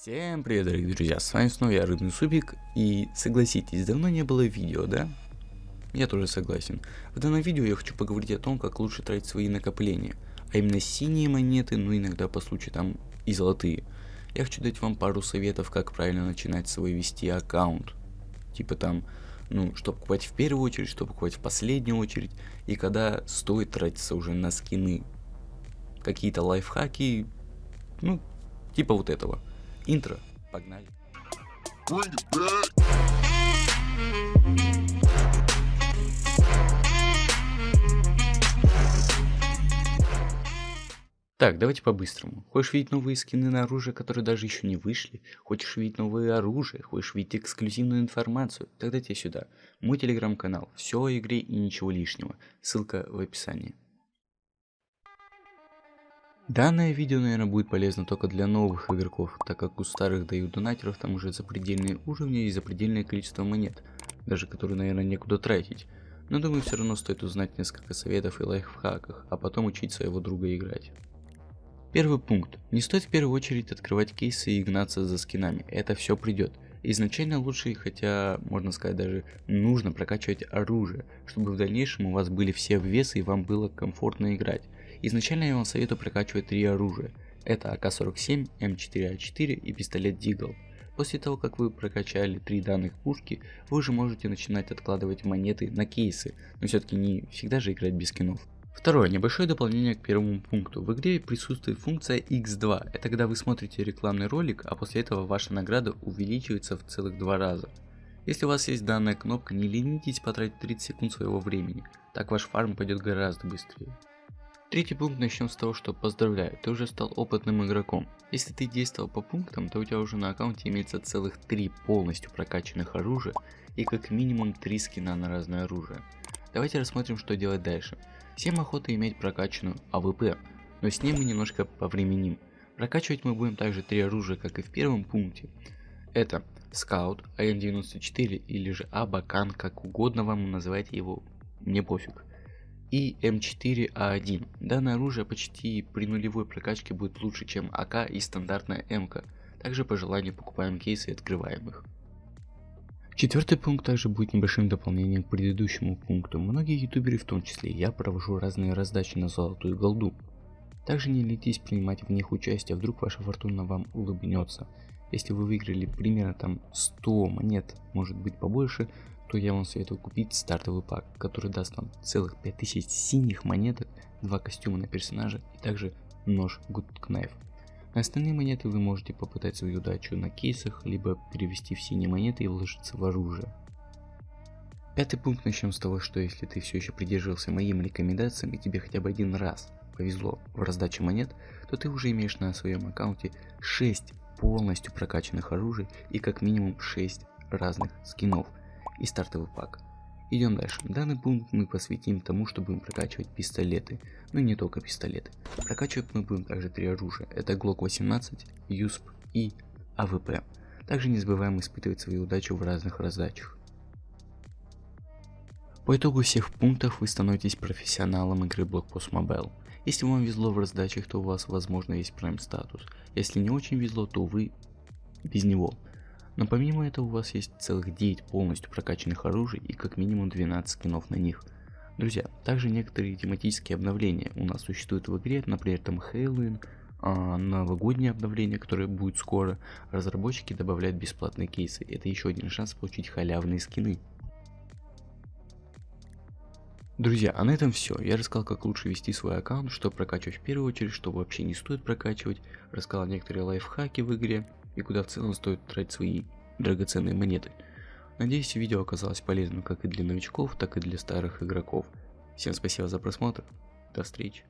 Всем привет, дорогие друзья, с вами снова я, Рыбный Супик, и согласитесь, давно не было видео, да? Я тоже согласен. В данном видео я хочу поговорить о том, как лучше тратить свои накопления, а именно синие монеты, но иногда по случаю там и золотые. Я хочу дать вам пару советов, как правильно начинать свой вести аккаунт. Типа там, ну, что покупать в первую очередь, что покупать в последнюю очередь, и когда стоит тратиться уже на скины. Какие-то лайфхаки, ну, типа вот этого. Интро. Погнали. Так, давайте по-быстрому. Хочешь видеть новые скины на оружие, которые даже еще не вышли? Хочешь видеть новые оружия? Хочешь видеть эксклюзивную информацию? Тогда тебе сюда. Мой телеграм-канал. Все о игре и ничего лишнего. Ссылка в описании. Данное видео, наверное, будет полезно только для новых игроков, так как у старых дают донатеров там уже запредельные уровни и запредельное количество монет, даже которые, наверное, некуда тратить. Но думаю, все равно стоит узнать несколько советов и лайфхаках, а потом учить своего друга играть. Первый пункт. Не стоит в первую очередь открывать кейсы и гнаться за скинами, это все придет. Изначально лучше, хотя можно сказать даже нужно прокачивать оружие, чтобы в дальнейшем у вас были все весы и вам было комфортно играть. Изначально я вам советую прокачивать три оружия. Это АК-47, М4А4 и пистолет Дигл. После того, как вы прокачали три данных пушки, вы уже можете начинать откладывать монеты на кейсы, но все-таки не всегда же играть без скинов. Второе, небольшое дополнение к первому пункту. В игре присутствует функция X2. Это когда вы смотрите рекламный ролик, а после этого ваша награда увеличивается в целых два раза. Если у вас есть данная кнопка, не ленитесь потратить 30 секунд своего времени, так ваш фарм пойдет гораздо быстрее. Третий пункт начнем с того, что поздравляю, ты уже стал опытным игроком. Если ты действовал по пунктам, то у тебя уже на аккаунте имеется целых три полностью прокачанных оружия и как минимум три скина на разное оружие. Давайте рассмотрим, что делать дальше. Всем охота иметь прокачанную AWP, но с ней мы немножко повременим. Прокачивать мы будем также три оружия, как и в первом пункте. Это Scout, АН-94 или же Абакан, как угодно вам называйте его, мне пофиг и М4А1. Данное оружие почти при нулевой прокачке будет лучше, чем АК и стандартная МК. Также по желанию покупаем кейсы и открываем их. Четвертый пункт также будет небольшим дополнением к предыдущему пункту. Многие ютуберы, в том числе я, провожу разные раздачи на золотую голду. Также не ленитесь принимать в них участие, вдруг ваша фортуна вам улыбнется. Если вы выиграли примерно там 100 монет, может быть побольше, то я вам советую купить стартовый пак, который даст вам целых 5000 синих монеток, два костюма на персонажа и также нож Good Knife. На остальные монеты вы можете попытать свою удачу на кейсах, либо перевести в синие монеты и вложиться в оружие. Пятый пункт начнем с того, что если ты все еще придерживался моим рекомендациям и тебе хотя бы один раз повезло в раздаче монет, то ты уже имеешь на своем аккаунте 6 полностью прокачанных оружий и как минимум 6 разных скинов и стартовый пак. Идем дальше. Данный пункт мы посвятим тому, что будем прокачивать пистолеты. Ну и не только пистолеты. Прокачивать мы будем также три оружия. Это Glock 18, USP и AWP. Также не забываем испытывать свою удачу в разных раздачах. По итогу всех пунктов вы становитесь профессионалом игры Blockpost Mobile. Если вам везло в раздачах, то у вас возможно есть Prime статус. Если не очень везло, то вы без него. Но помимо этого у вас есть целых 9 полностью прокачанных оружий и как минимум 12 скинов на них. Друзья, также некоторые тематические обновления у нас существуют в игре, например там Хэллоуин, а, новогоднее обновление, которое будет скоро. Разработчики добавляют бесплатные кейсы, это еще один шанс получить халявные скины. Друзья, а на этом все. Я рассказал, как лучше вести свой аккаунт, что прокачивать в первую очередь, что вообще не стоит прокачивать. Рассказал некоторые лайфхаки в игре и куда в целом стоит тратить свои драгоценные монеты. Надеюсь, видео оказалось полезным как и для новичков, так и для старых игроков. Всем спасибо за просмотр. До встречи.